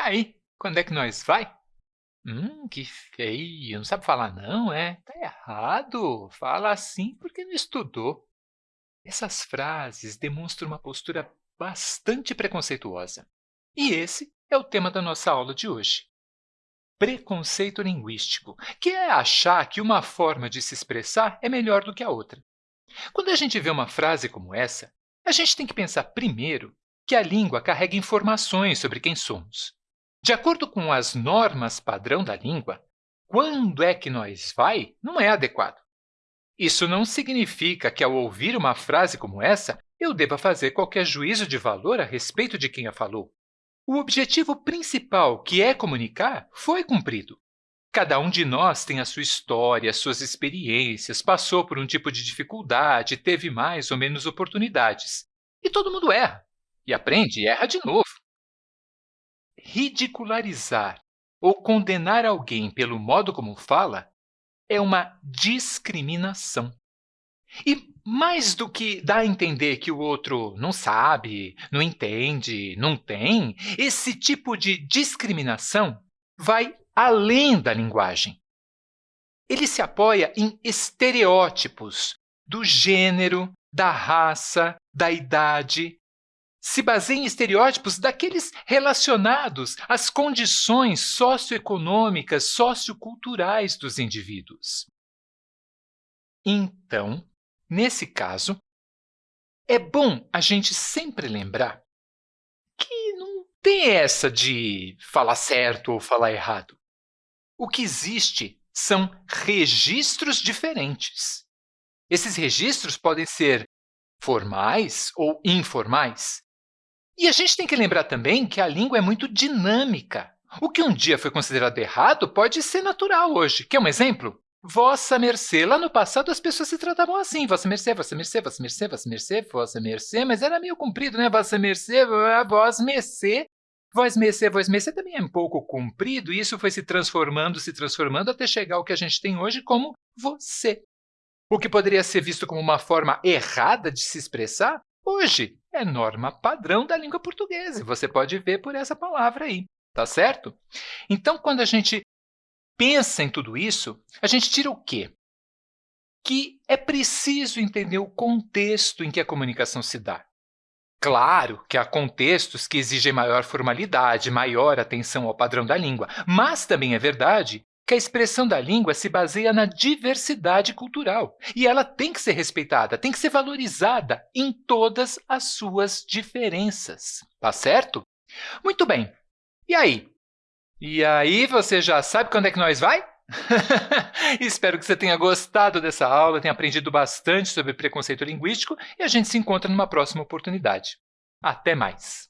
aí, quando é que nós vai? Hum, que feio, não sabe falar não, é? Tá errado, fala assim porque não estudou. Essas frases demonstram uma postura bastante preconceituosa. E esse é o tema da nossa aula de hoje. Preconceito linguístico, que é achar que uma forma de se expressar é melhor do que a outra. Quando a gente vê uma frase como essa, a gente tem que pensar primeiro que a língua carrega informações sobre quem somos. De acordo com as normas padrão da língua, quando é que nós vai não é adequado. Isso não significa que, ao ouvir uma frase como essa, eu deva fazer qualquer juízo de valor a respeito de quem a falou. O objetivo principal, que é comunicar, foi cumprido. Cada um de nós tem a sua história, suas experiências, passou por um tipo de dificuldade, teve mais ou menos oportunidades. E todo mundo erra, e aprende e erra de novo ridicularizar ou condenar alguém pelo modo como fala é uma discriminação. E mais do que dar a entender que o outro não sabe, não entende, não tem, esse tipo de discriminação vai além da linguagem. Ele se apoia em estereótipos do gênero, da raça, da idade, se baseia em estereótipos daqueles relacionados às condições socioeconômicas, socioculturais dos indivíduos. Então, nesse caso, é bom a gente sempre lembrar que não tem essa de falar certo ou falar errado. O que existe são registros diferentes. Esses registros podem ser formais ou informais, e a gente tem que lembrar também que a língua é muito dinâmica. O que um dia foi considerado errado pode ser natural hoje. Quer um exemplo? Vossa mercê. Lá no passado, as pessoas se tratavam assim. Vossa mercê, vossa mercê, vossa mercê, vossa mercê, vossa mercê. Mas era meio comprido, né? Vossa mercê, vós mercê. Voz mercê, voz mercê também é um pouco comprido, e isso foi se transformando, se transformando, até chegar ao que a gente tem hoje como você. O que poderia ser visto como uma forma errada de se expressar, hoje é norma padrão da língua portuguesa. Você pode ver por essa palavra aí, tá certo? Então, quando a gente pensa em tudo isso, a gente tira o quê? Que é preciso entender o contexto em que a comunicação se dá. Claro que há contextos que exigem maior formalidade, maior atenção ao padrão da língua, mas também é verdade que a expressão da língua se baseia na diversidade cultural e ela tem que ser respeitada, tem que ser valorizada em todas as suas diferenças. Tá certo? Muito bem. E aí? E aí você já sabe quando é que nós vai? Espero que você tenha gostado dessa aula, tenha aprendido bastante sobre preconceito linguístico e a gente se encontra numa próxima oportunidade. Até mais!